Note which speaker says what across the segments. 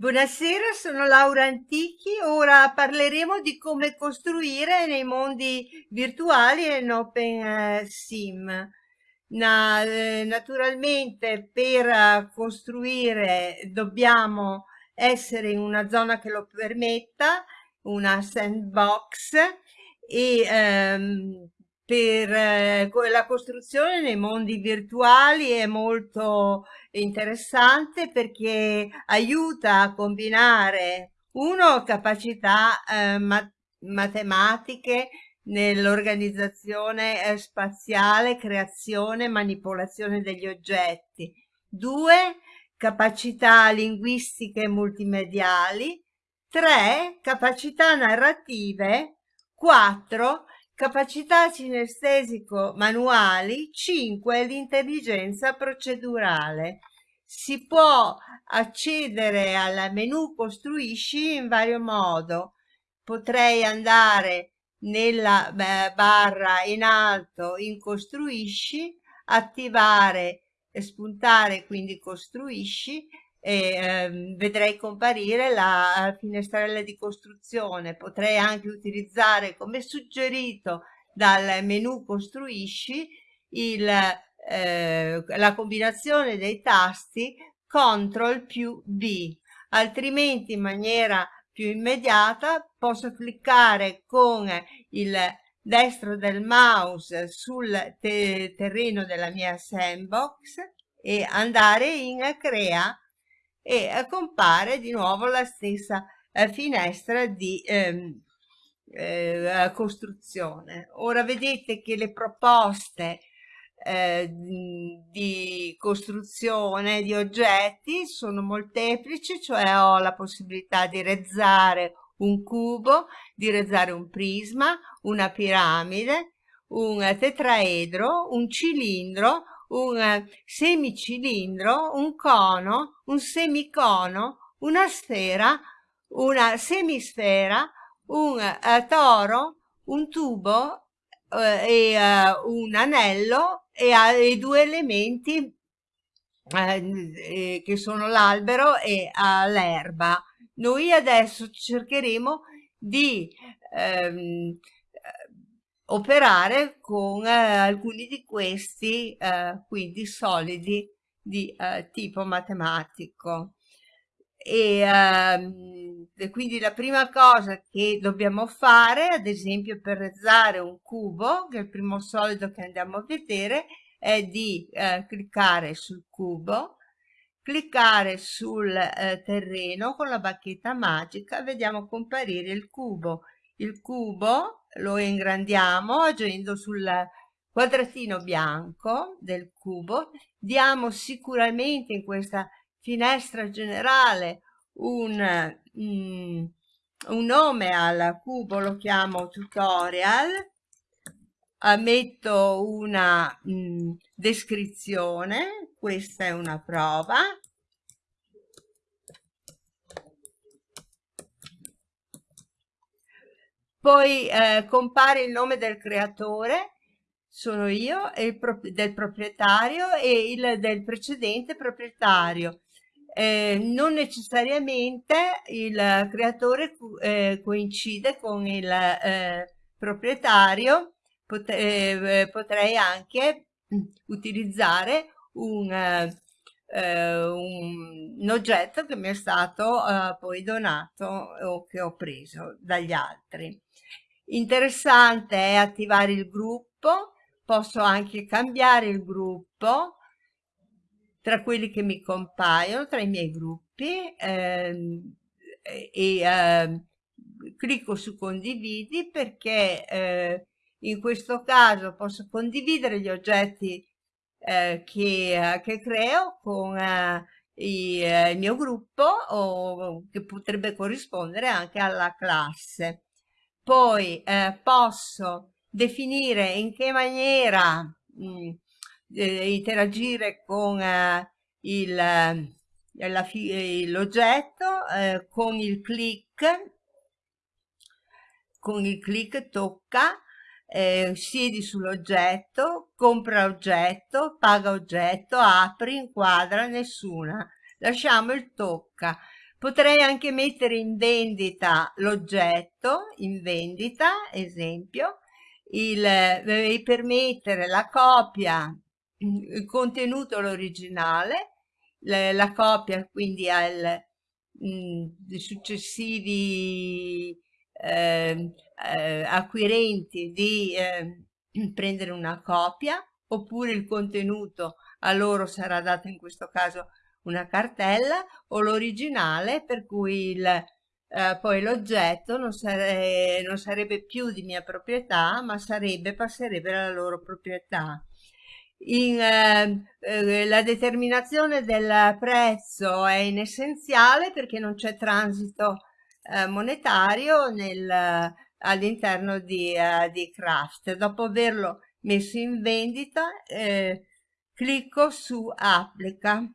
Speaker 1: Buonasera, sono Laura Antichi. Ora parleremo di come costruire nei mondi virtuali e in Open eh. Na, eh, naturalmente per eh, costruire dobbiamo essere in una zona che lo permetta, una sandbox e ehm, per eh, la costruzione nei mondi virtuali è molto interessante perché aiuta a combinare uno capacità eh, mat matematiche nell'organizzazione eh, spaziale, creazione, manipolazione degli oggetti. Due, capacità linguistiche multimediali. Tre, capacità narrative. Quattro, capacità cinestesico manuali, 5 l'intelligenza procedurale. Si può accedere al menu costruisci in vario modo. Potrei andare nella barra in alto in costruisci, attivare e spuntare quindi costruisci e eh, vedrei comparire la finestrella di costruzione. Potrei anche utilizzare come suggerito dal menu costruisci il, eh, la combinazione dei tasti CTRL più B, altrimenti in maniera più immediata posso cliccare con il destro del mouse sul te terreno della mia sandbox e andare in crea e compare di nuovo la stessa eh, finestra di ehm, eh, costruzione. Ora vedete che le proposte eh, di costruzione di oggetti sono molteplici, cioè ho la possibilità di rezzare un cubo, di rezzare un prisma, una piramide, un tetraedro, un cilindro, un semicilindro, un cono, un semicono, una sfera, una semisfera, un uh, toro, un tubo uh, e uh, un anello e, e due elementi che sono l'albero e l'erba. Noi adesso cercheremo di ehm, operare con eh, alcuni di questi eh, quindi solidi di eh, tipo matematico. E, ehm, e, quindi la prima cosa che dobbiamo fare ad esempio per rezzare un cubo che è il primo solido che andiamo a vedere è di eh, cliccare sul cubo cliccare sul eh, terreno con la bacchetta magica vediamo comparire il cubo. Il cubo lo ingrandiamo agendo sul quadratino bianco del cubo. Diamo sicuramente in questa finestra generale un, mm, un nome al cubo lo chiamo tutorial. Metto una mm, descrizione questa è una prova poi eh, compare il nome del creatore sono io pro del proprietario e il del precedente proprietario. Eh, non necessariamente il creatore eh, coincide con il eh, proprietario Pot eh, potrei anche utilizzare eh, un, un, oggetto che mi è stato poi donato o che ho preso dagli altri Interessante è attivare il gruppo, posso anche cambiare il gruppo tra quelli che mi compaiono, tra i miei gruppi ehm, e eh, clicco su condividi perché eh, in questo caso posso condividere gli oggetti eh, che, che, creo con eh, i, eh, il mio gruppo o che potrebbe corrispondere anche alla classe poi eh, posso definire in che maniera mh, eh, interagire con eh, l'oggetto eh, con il click con il click tocca eh, siedi sull'oggetto compra oggetto paga oggetto apri inquadra nessuna. Lasciamo il tocca Potrei anche mettere in vendita l'oggetto, in vendita, esempio, il, eh, permettere la copia, il contenuto l'originale, la, la, copia quindi al mh, successivi eh, eh, acquirenti di eh, prendere una copia oppure il contenuto a loro sarà dato in questo caso una cartella o l'originale per cui il, eh, poi l'oggetto non, sare non, sarebbe più di mia proprietà ma sarebbe, passerebbe alla loro proprietà. In, eh, eh, la determinazione del prezzo è inessenziale perché non c'è transito eh, monetario all'interno di, uh, di Craft. Dopo averlo messo in vendita, eh, clicco su applica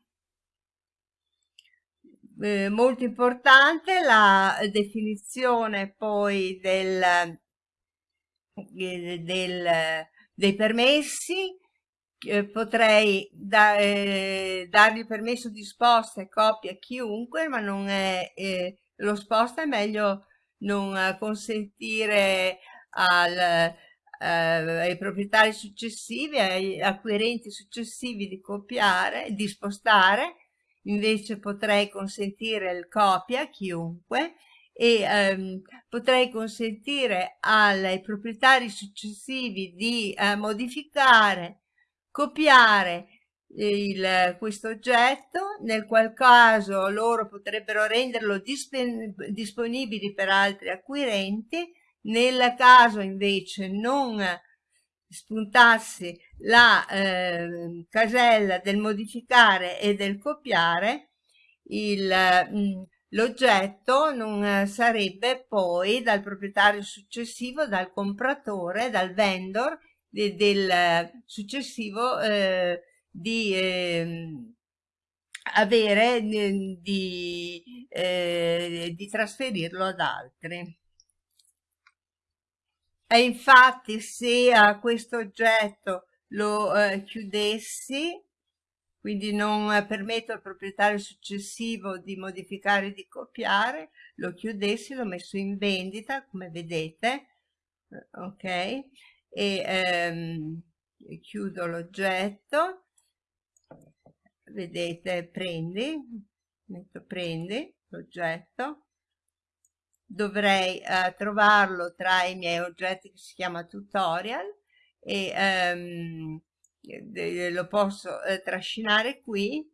Speaker 1: eh, molto importante la definizione poi del, eh, del, dei permessi. Eh, potrei da, eh, dargli permesso di sposta e copia a chiunque ma non è eh, lo sposta è meglio non consentire al, ai proprietari successivi ai acquirenti successivi di copiare di spostare invece potrei consentire il copia a chiunque e ehm, potrei consentire ai proprietari successivi di eh, modificare, copiare il, questo oggetto, nel qual caso loro potrebbero renderlo disponibile per altri acquirenti, nel caso invece non spuntassi la eh, casella del modificare e del copiare, mm, l'oggetto non sarebbe poi dal proprietario successivo, dal compratore, dal vendor de, del successivo eh, di eh, avere di, eh, di trasferirlo ad altri. E infatti se a questo oggetto lo eh, chiudessi, quindi non permetto al proprietario successivo di modificare e di copiare, lo chiudessi, l'ho messo in vendita, come vedete, eh, ok? E ehm, chiudo l'oggetto, vedete, prendi, metto prendi l'oggetto, dovrei eh, trovarlo tra i miei oggetti che si chiama tutorial e ehm, lo posso eh, trascinare qui.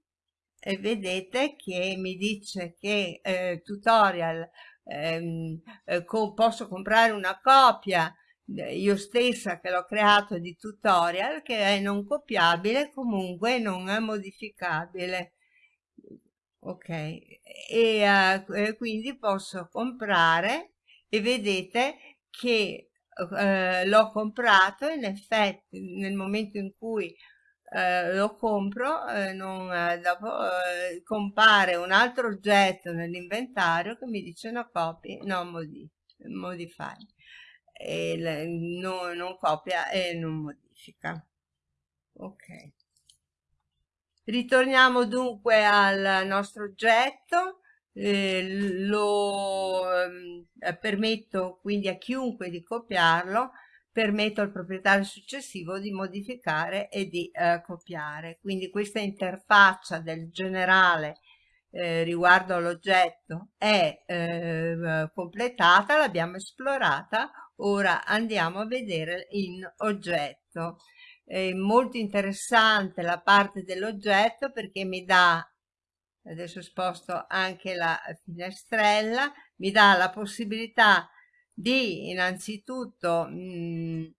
Speaker 1: E vedete che mi dice che eh, tutorial ehm, eh, co posso comprare una copia io stessa che l'ho creato di tutorial che è non copiabile comunque non è modificabile ok e uh, quindi posso comprare e vedete che uh, l'ho comprato in effetti nel momento in cui uh, lo compro non, dopo compare un altro oggetto nell'inventario che mi dice no copy no modify, modify. E no, non copia e non modifica ok Ritorniamo dunque al nostro oggetto, eh, lo eh, permetto quindi a chiunque di copiarlo, permetto al proprietario successivo di modificare e di eh, copiare. Quindi questa interfaccia del generale eh, riguardo all'oggetto è eh, completata, l'abbiamo esplorata, ora andiamo a vedere in oggetto è molto interessante la parte dell'oggetto perché mi dà adesso sposto anche la finestrella mi dà la possibilità di innanzitutto mh,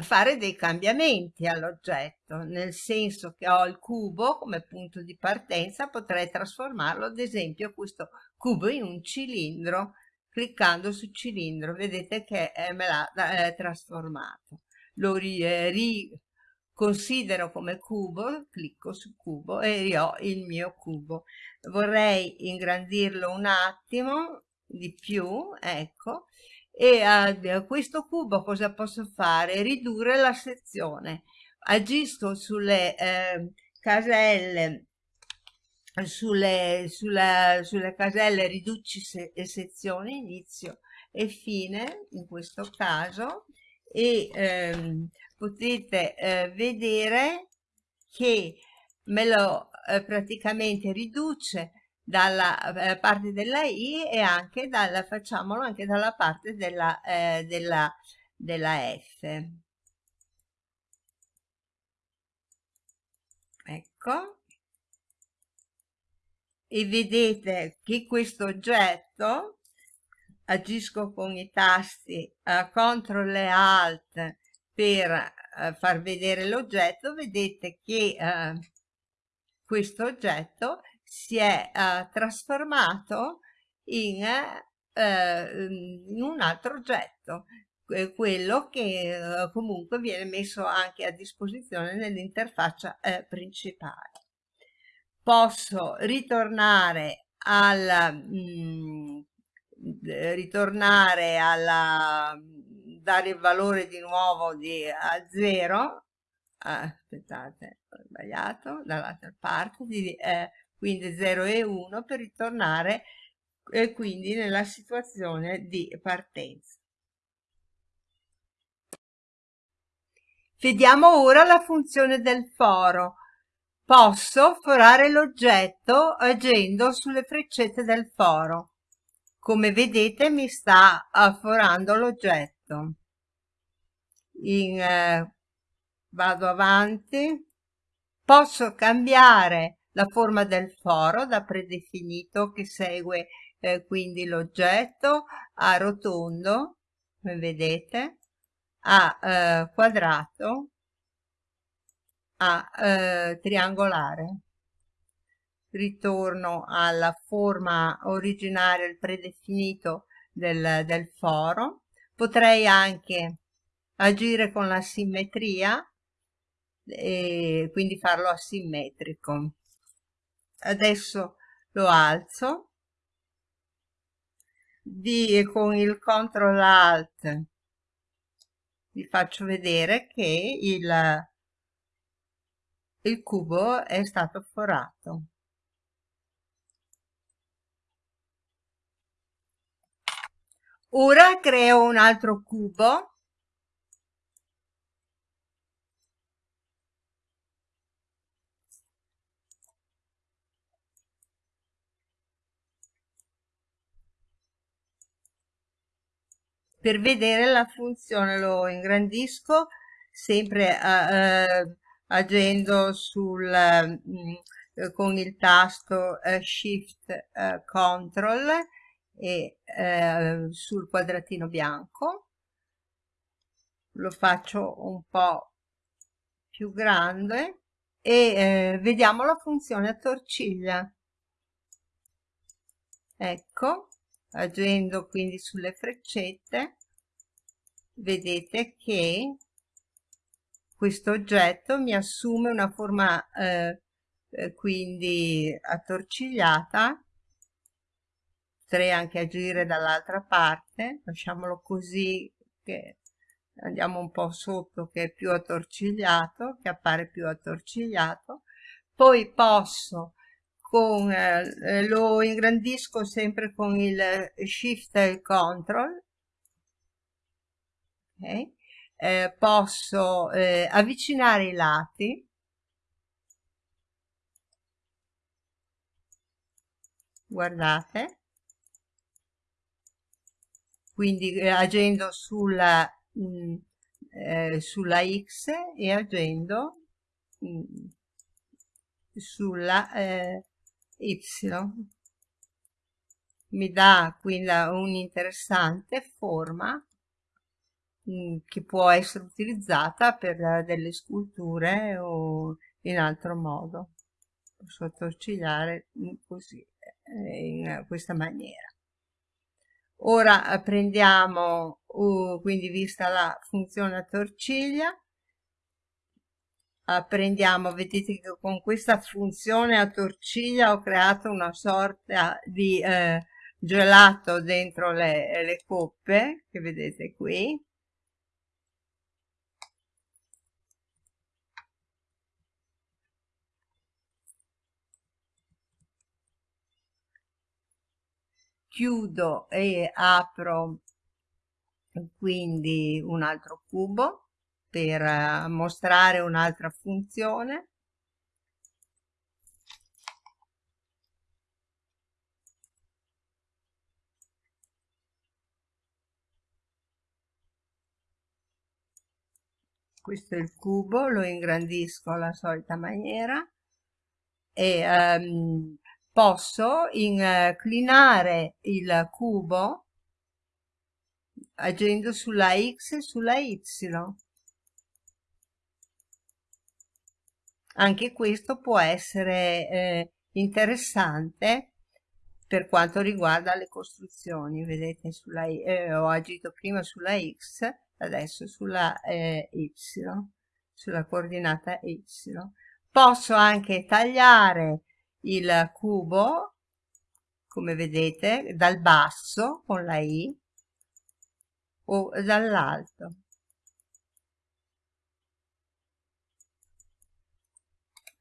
Speaker 1: fare dei cambiamenti all'oggetto nel senso che ho il cubo come punto di partenza potrei trasformarlo ad esempio questo cubo in un cilindro cliccando su cilindro vedete che eh, me l'ha eh, trasformato lo riconsidero eh, come cubo, clicco su cubo e ho il mio cubo. Vorrei ingrandirlo un attimo di più, ecco, e a questo cubo cosa posso fare? Ridurre la sezione. Agisco sulle eh, caselle sulle, sulla, sulle caselle riduci se, sezione inizio e fine in questo caso e ehm, potete eh, vedere che me lo eh, praticamente riduce dalla eh, parte della i e anche dalla facciamolo anche dalla parte della, eh, della, della f. Ecco. E vedete che questo oggetto agisco con i tasti uh, CTRL e ALT per uh, far vedere l'oggetto vedete che uh, questo oggetto si è trasformato in, in, un altro oggetto quello che comunque viene messo anche a disposizione nell'interfaccia principale. Posso ritornare al mh, ritornare alla dare il valore di nuovo di a 0 ah, aspettate ho sbagliato dall'altra parte di, eh, quindi 0 e 1 per ritornare eh, quindi nella situazione di partenza vediamo ora la funzione del foro Posso forare l'oggetto agendo sulle freccette del foro. Come vedete mi sta forando l'oggetto. Eh, vado avanti. Posso cambiare la forma del foro da predefinito che segue eh, quindi l'oggetto a rotondo, come vedete, a eh, quadrato a eh, triangolare ritorno alla forma originaria il predefinito del, del foro. Potrei anche agire con la simmetria e quindi farlo asimmetrico. Adesso lo alzo. Di, con il CTRL ALT vi faccio vedere che il il cubo è stato forato. Ora creo un altro cubo. Per vedere la funzione lo ingrandisco sempre uh, agendo sul, eh, con il tasto eh, Shift eh, Control e eh, sul quadratino bianco. Lo faccio un po' più grande e eh, vediamo la funzione a torciglia. Ecco agendo quindi sulle freccette vedete che questo oggetto mi assume una forma eh, eh, quindi attorcigliata potrei anche agire dall'altra parte lasciamolo così che andiamo un po' sotto che è più attorcigliato che appare più attorcigliato. Poi posso con, eh, lo ingrandisco sempre con il shift e il control. Okay eh, posso eh, avvicinare i lati. Guardate quindi eh, agendo sulla, mh, mm, eh, sulla x e agendo mh, mm, sulla eh, y. Mi dà quindi un'interessante forma che può essere utilizzata per delle sculture o in altro modo. Posso attorcigliare così eh, in questa maniera ora eh, prendiamo uh, quindi vista la funzione a torciglia uh, prendiamo vedete che con questa funzione a torciglia ho creato una sorta di eh, gelato dentro le, le coppe che vedete qui chiudo e apro quindi un altro cubo per uh, mostrare un'altra funzione. Questo è il cubo lo ingrandisco alla solita maniera e um, posso inclinare il cubo agendo sulla x e sulla y. Anche questo può essere eh, interessante per quanto riguarda le costruzioni vedete sulla, eh, ho agito prima sulla x adesso sulla eh, y sulla coordinata y. Posso anche tagliare il cubo come vedete dal basso con la i o dall'alto.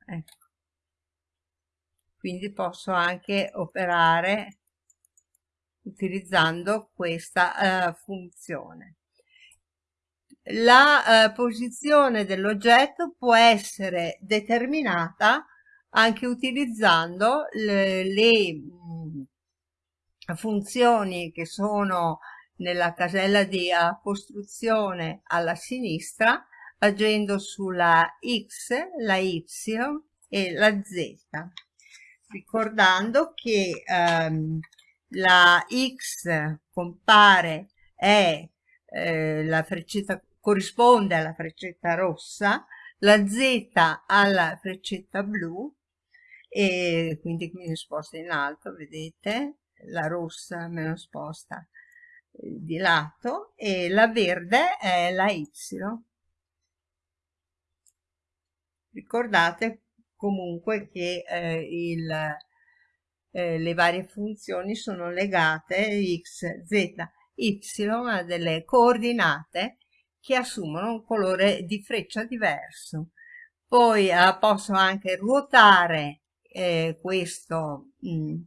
Speaker 1: Ecco. Quindi posso anche operare utilizzando questa uh, funzione. La uh, posizione dell'oggetto può essere determinata anche utilizzando le, le funzioni che sono nella casella di costruzione alla sinistra agendo sulla X, la Y e la Z ricordando che um, la X compare è eh, la freccetta corrisponde alla freccetta rossa, la Z alla freccetta blu e quindi mi sposta in alto, vedete? La rossa me lo sposta eh, di lato e la verde è la Y. Ricordate comunque che eh, il, eh, le varie funzioni sono legate x, z, y a delle coordinate che assumono un colore di freccia diverso. Poi eh, posso anche ruotare eh, questo, mh, mm,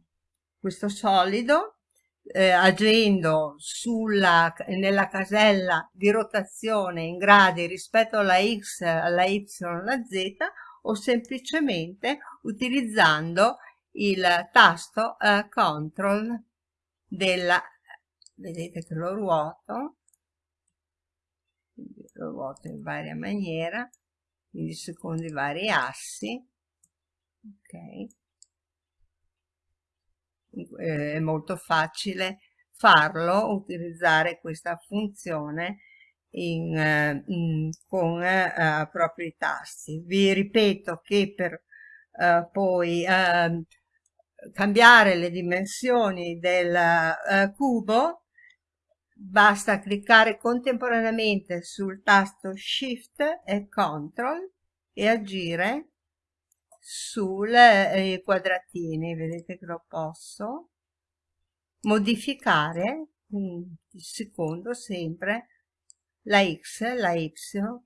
Speaker 1: questo solido eh, agendo sulla, nella casella di rotazione in gradi rispetto alla x, alla y, alla z o semplicemente utilizzando il tasto eh, control della vedete che lo ruoto lo ruoto in varia maniera quindi secondo i vari assi ok. È molto facile farlo utilizzare questa funzione in, eh, in, con eh, propri tasti vi ripeto che per eh, poi ehm, cambiare le dimensioni del eh, cubo basta cliccare contemporaneamente sul tasto shift e control e agire sui eh, quadratini vedete che lo posso modificare un secondo sempre la x, la y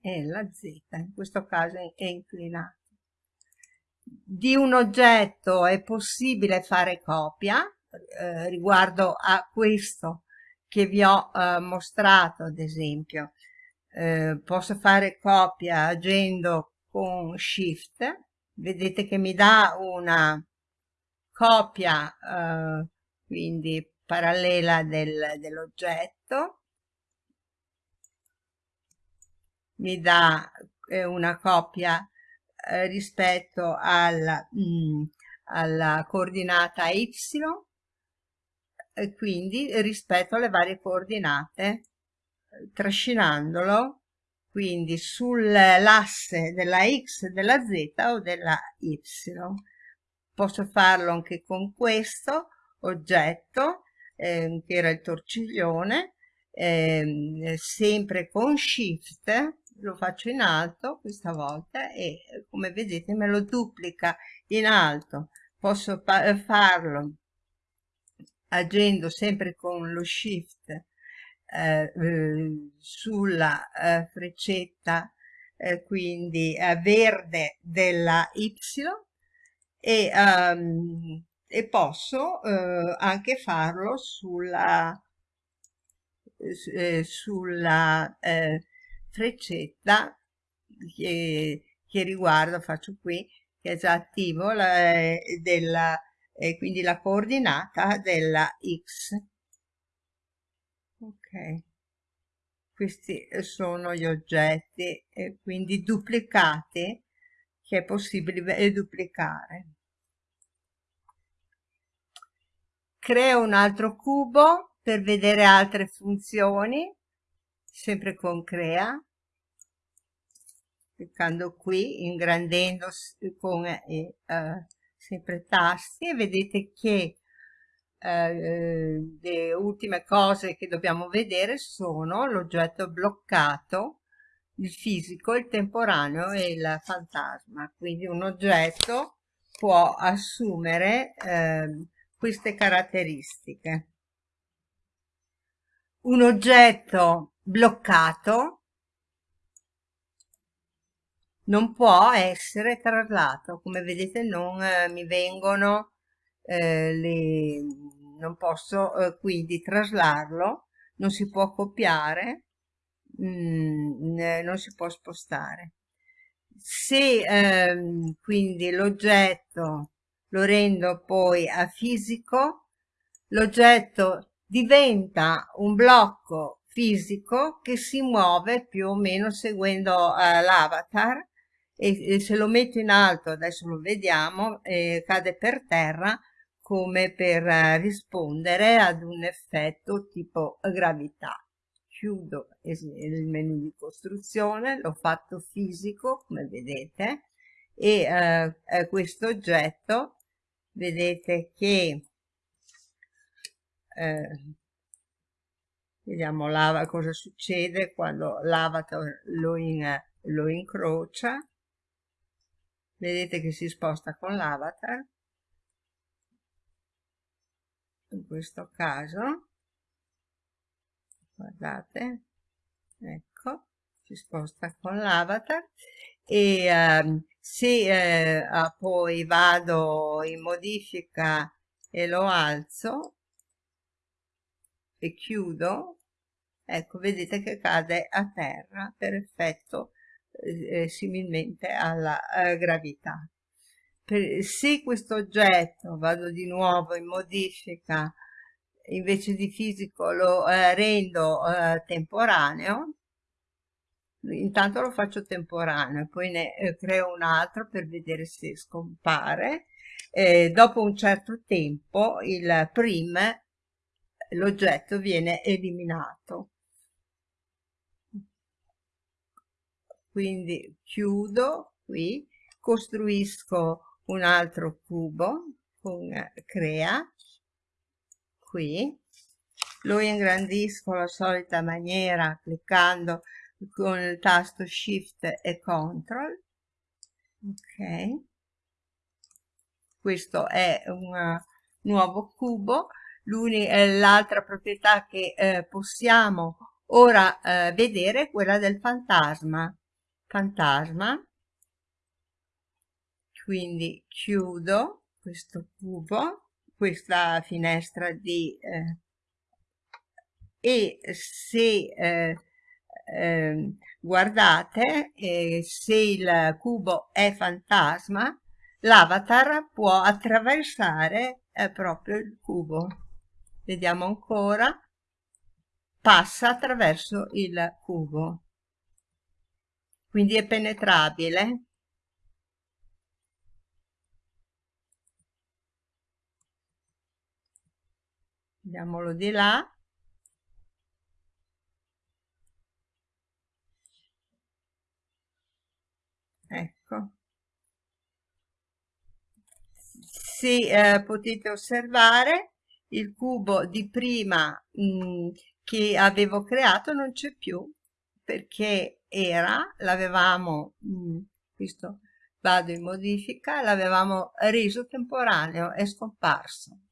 Speaker 1: e la z in questo caso è inclinato di un oggetto è possibile fare copia eh, riguardo a questo che vi ho eh, mostrato ad esempio. Eh, posso fare copia agendo con shift vedete che mi dà una copia eh, quindi parallela del, dell'oggetto. Mi dà eh, una copia eh, rispetto alla, mh, mm, alla coordinata y e quindi rispetto alle varie coordinate trascinandolo quindi sull'asse della x, della z o della y. Posso farlo anche con questo oggetto, eh, che era il torciglione, eh, sempre con shift, lo faccio in alto questa volta e come vedete me lo duplica in alto. Posso farlo agendo sempre con lo shift eh, eh, sulla eh, freccetta eh, quindi verde della Y e um, e posso eh, anche farlo sulla, eh, sulla eh, freccetta che, che, riguarda, faccio qui, che è già attivo, la, eh, della, quindi la coordinata della x. Ok, questi sono gli oggetti, quindi duplicati che è possibile duplicare. creo un altro cubo per vedere altre funzioni sempre con crea cliccando qui ingrandendo con eh, eh, sempre tasti e vedete che eh, le ultime cose che dobbiamo vedere sono l'oggetto bloccato il fisico, il temporaneo e il fantasma quindi un oggetto può assumere eh, queste caratteristiche. Un oggetto bloccato non può essere traslato, come vedete non eh, mi vengono eh, le non posso eh, quindi traslarlo, non si può copiare, mh, mm, non si può spostare. Se ehm, quindi l'oggetto lo rendo poi a fisico, l'oggetto diventa un blocco fisico che si muove più o meno seguendo uh, l'avatar e, e, se lo metto in alto, adesso lo vediamo, eh, cade per terra come per uh, rispondere ad un effetto tipo gravità. Chiudo il menu di costruzione, l'ho fatto fisico come vedete e uh, questo oggetto vedete che eh, vediamo lava cosa succede quando l'avatar lo, in, lo incrocia vedete che si sposta con l'avatar in questo caso guardate ecco si sposta con l'avatar e um, se eh, ah, poi vado in modifica e lo alzo e chiudo ecco vedete che cade a terra per effetto eh, eh similmente alla eh, gravità per, se questo oggetto vado di nuovo in modifica invece di fisico lo eh, rendo eh, temporaneo intanto lo faccio temporaneo poi ne eh, creo un altro per vedere se scompare dopo un certo tempo il prim l'oggetto viene eliminato. Quindi chiudo qui costruisco un altro cubo con crea qui. Lo ingrandisco alla solita maniera cliccando con il tasto shift e control. Ok. Questo è un uh, nuovo cubo. L'altra proprietà che eh, possiamo ora eh, vedere è quella del fantasma. Fantasma quindi chiudo questo cubo questa finestra di eh, e se eh, eh, guardate se il cubo è fantasma l'avatar può attraversare eh, proprio il cubo. Vediamo ancora. Passa attraverso il cubo. Quindi è penetrabile andiamolo di là. Ecco. Se eh, potete osservare il cubo di prima mh, mm, che avevo creato non c'è più perché era l'avevamo mm, questo vado in modifica l'avevamo reso temporaneo è scomparso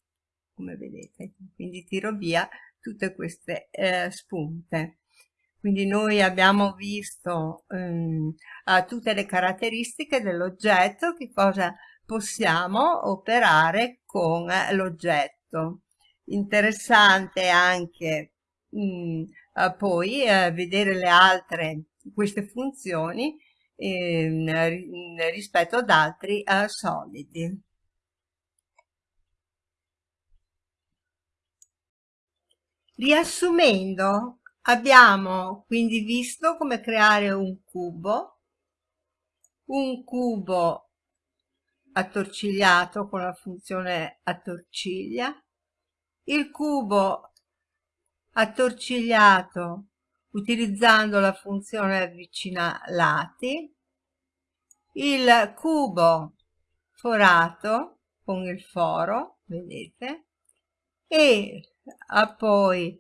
Speaker 1: come vedete quindi tiro via tutte queste eh, spunte quindi noi abbiamo visto ehm, tutte le caratteristiche dell'oggetto, che cosa possiamo operare con l'oggetto. Interessante anche mh, mm, eh, poi eh, vedere le altre queste funzioni eh, rispetto ad altri eh, solidi. Riassumendo, abbiamo quindi visto come creare un cubo, un cubo attorcigliato con la funzione attorciglia, il cubo attorcigliato utilizzando la funzione avvicina lati, il cubo forato con il foro, vedete, e poi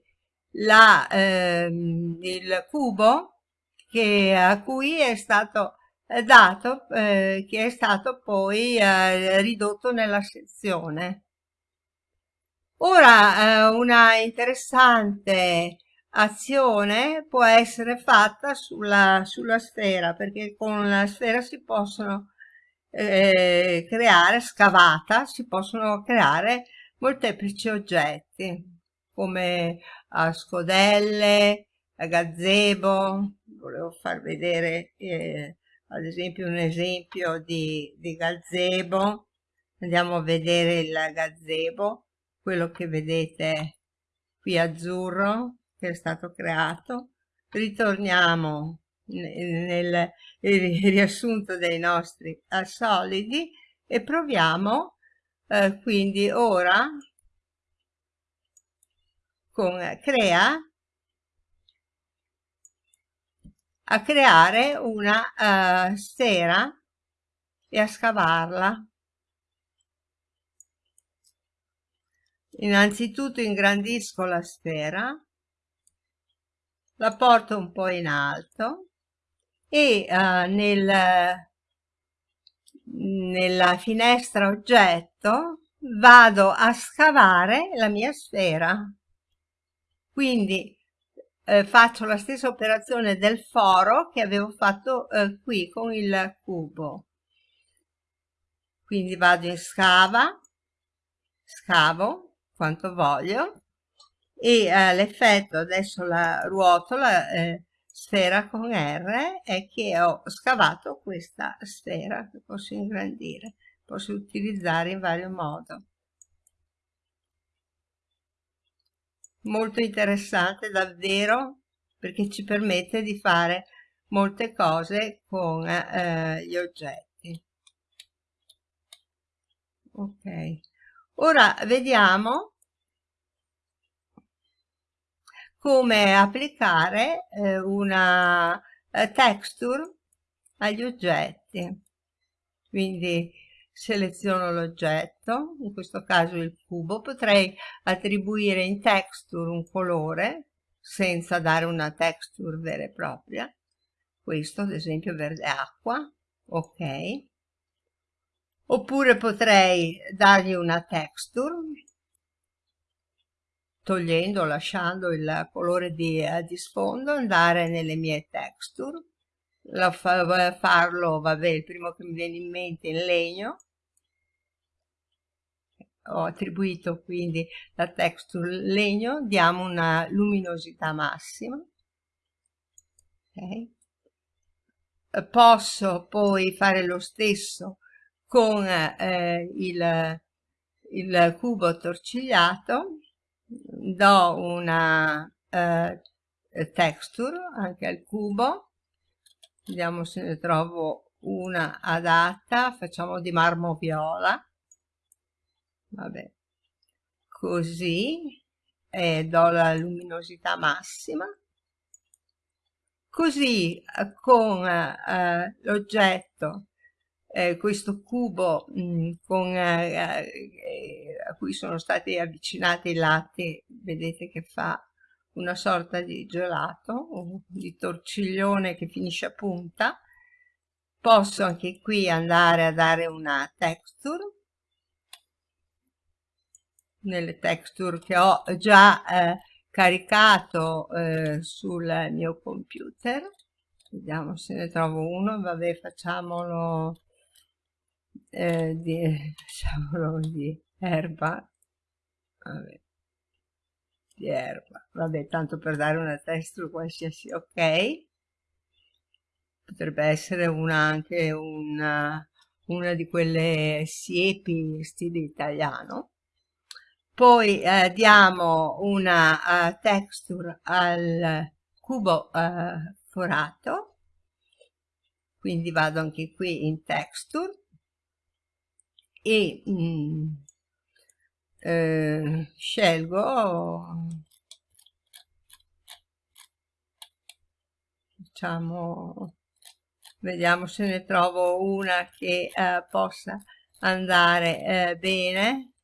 Speaker 1: la, ehm, il cubo che, a cui è stato dato, eh, che è stato poi eh, ridotto nella sezione. Ora, eh, una interessante azione può essere fatta sulla, sulla sfera, perché con la sfera si possono eh, creare, scavata, si possono creare molteplici oggetti, come a scodelle, a gazebo, volevo far vedere eh, ad esempio un esempio di, di gazebo, andiamo a vedere il gazebo, quello che vedete qui azzurro, che è stato creato. Ritorniamo nel, riassunto dei nostri solidi e proviamo eh, quindi ora con crea a creare una uh, sfera e a scavarla. Innanzitutto ingrandisco la sfera la porto un po' in alto e uh, nel, nella finestra oggetto vado a scavare la mia sfera. Quindi eh, faccio la stessa operazione del foro che avevo fatto eh, qui con il cubo. Quindi vado in scava, scavo quanto voglio e eh, l'effetto adesso la ruoto la eh, sfera con R è che ho scavato questa sfera che posso ingrandire posso utilizzare in vario modo molto interessante davvero perché ci permette di fare molte cose con eh, gli oggetti ok ora vediamo come applicare eh, una eh, texture agli oggetti. Quindi seleziono l'oggetto, in questo caso il cubo, potrei attribuire in texture un colore senza dare una texture vera e propria. Questo ad esempio verde acqua, ok. Oppure potrei dargli una texture togliendo o lasciando il colore di, eh, di, sfondo, andare nelle mie texture, la fa, farlo, vabbè, il primo che mi viene in mente in legno, ho attribuito quindi la texture legno, diamo una luminosità massima, okay. Posso poi fare lo stesso con eh, il, il cubo torcigliato do una eh, texture anche al cubo vediamo se ne trovo una adatta facciamo di marmo viola vabbè. Così e do la luminosità massima. Così eh, con eh, l'oggetto eh, questo cubo mh, mm, con, eh, eh, a cui sono stati avvicinati i lati, vedete che fa una sorta di gelato, di torciglione che finisce a punta. Posso anche qui andare a dare una texture, nelle texture che ho già eh, caricato eh, sul mio computer. Vediamo se ne trovo uno, vabbè facciamolo eh, di, diciamolo di erba, vabbè, di erba, vabbè, tanto per dare una texture qualsiasi, ok? Potrebbe essere una, anche una, una di quelle siepi stile italiano. Poi eh, diamo una uh, texture al cubo uh, forato, quindi vado anche qui in texture. E mm, eh, scelgo diciamo vediamo se ne trovo una che eh, possa andare eh, bene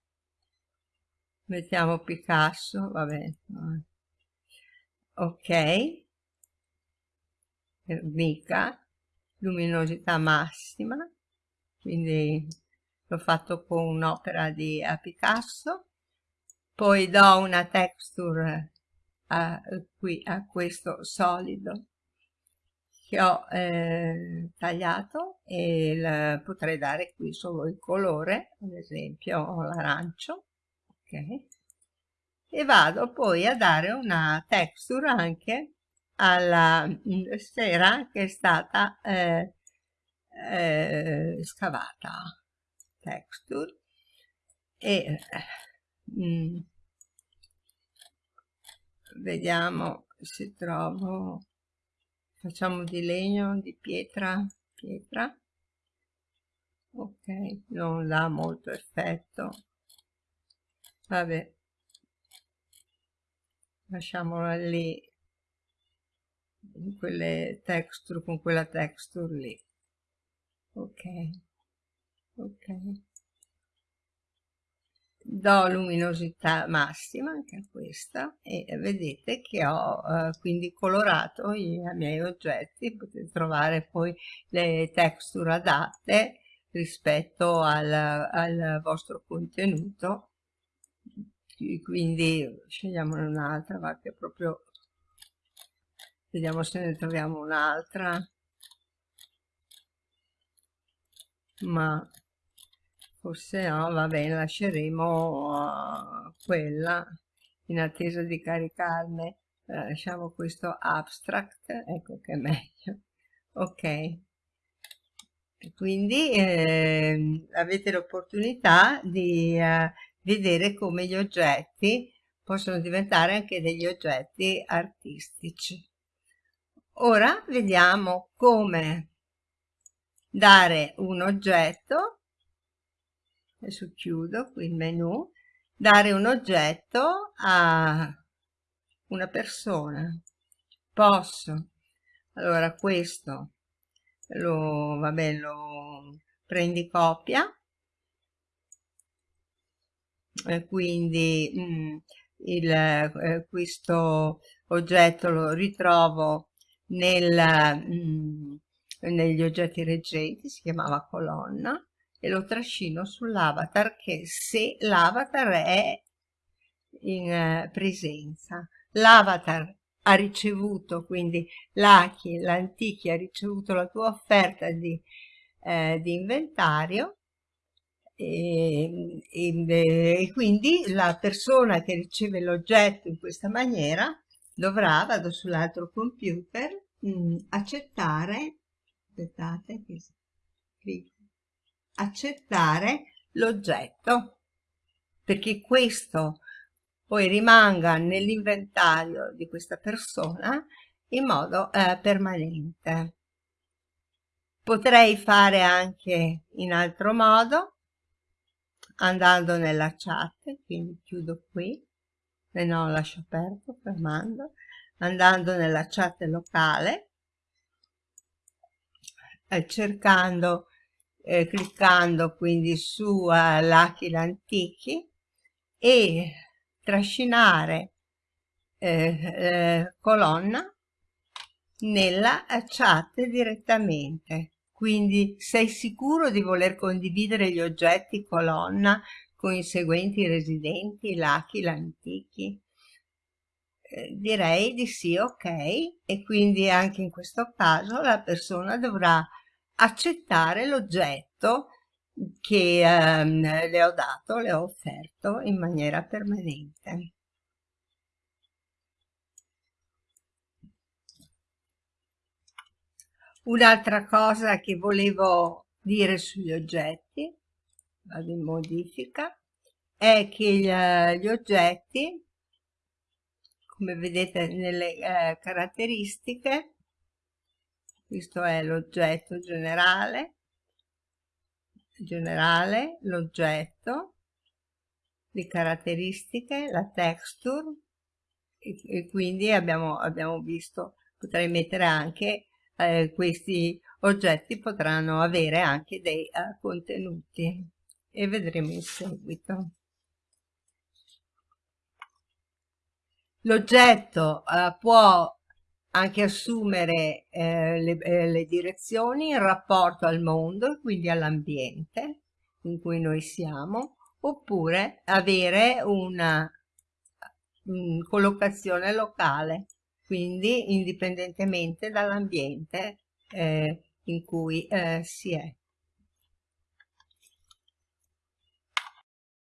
Speaker 1: mettiamo Picasso va bene ok. Mica. Luminosità massima. Quindi l'ho fatto con un'opera di a Picasso. Poi do una texture a, qui a questo solido che ho eh, tagliato e il, potrei dare qui solo il colore ad esempio l'arancio ok. E vado poi a dare una texture anche alla sfera che è stata eh, eh, scavata. Texture. E mm, vediamo se trovo facciamo di legno di pietra pietra. Ok non dà molto effetto vabbè. Lasciamola lì. In quelle texture con quella texture lì. Ok. Ok. Do luminosità massima anche a questa e vedete che ho eh, quindi colorato i, i miei oggetti. Potete trovare poi le texture adatte rispetto al, al vostro contenuto quindi scegliamone un'altra va che proprio vediamo se ne troviamo un'altra. Ma forse no, va bene, lasceremo uh, quella in attesa di caricarne, uh, lasciamo questo abstract, ecco che è meglio, ok. Quindi eh, avete l'opportunità di uh, vedere come gli oggetti possono diventare anche degli oggetti artistici. Ora vediamo come dare un oggetto adesso chiudo qui il menu dare un oggetto a una persona posso allora questo lo vabbè lo prendi copia quindi mh, mm, il, eh, questo oggetto lo ritrovo nel, mh, mm, negli oggetti reggenti si chiamava colonna e lo trascino sull'avatar che se l'avatar è in eh, presenza. L'avatar ha ricevuto, quindi l'Achi, l'Antichi ha ricevuto la tua offerta di, eh, di inventario e, e, e, quindi la persona che riceve l'oggetto in questa maniera dovrà, vado sull'altro computer, mh, mm, accettare, aspettate, accettare l'oggetto perché questo poi rimanga nell'inventario di questa persona in modo eh, permanente. Potrei fare anche in altro modo andando nella chat, quindi chiudo qui, e no lascio aperto fermando, andando nella chat locale, eh, cercando eh, cliccando quindi su uh, l'Aquila Antichi e trascinare eh, eh, colonna nella chat direttamente. Quindi sei sicuro di voler condividere gli oggetti colonna con i seguenti residenti, l'Aquila Antichi? Eh, direi di sì, ok, e quindi anche in questo caso la persona dovrà accettare l'oggetto che ehm, le ho dato, le ho offerto in maniera permanente. Un'altra cosa che volevo dire sugli oggetti, vado in modifica, è che gli oggetti, come vedete nelle eh, caratteristiche, questo è l'oggetto generale, generale, l'oggetto, le caratteristiche, la texture e, e quindi abbiamo, abbiamo, visto, potrei mettere anche eh, questi oggetti potranno avere anche dei uh, contenuti e vedremo in seguito. L'oggetto uh, può anche assumere eh, le, eh, le, direzioni in rapporto al mondo, quindi all'ambiente in cui noi siamo, oppure avere una um, collocazione locale, quindi indipendentemente dall'ambiente eh, in cui eh, si è.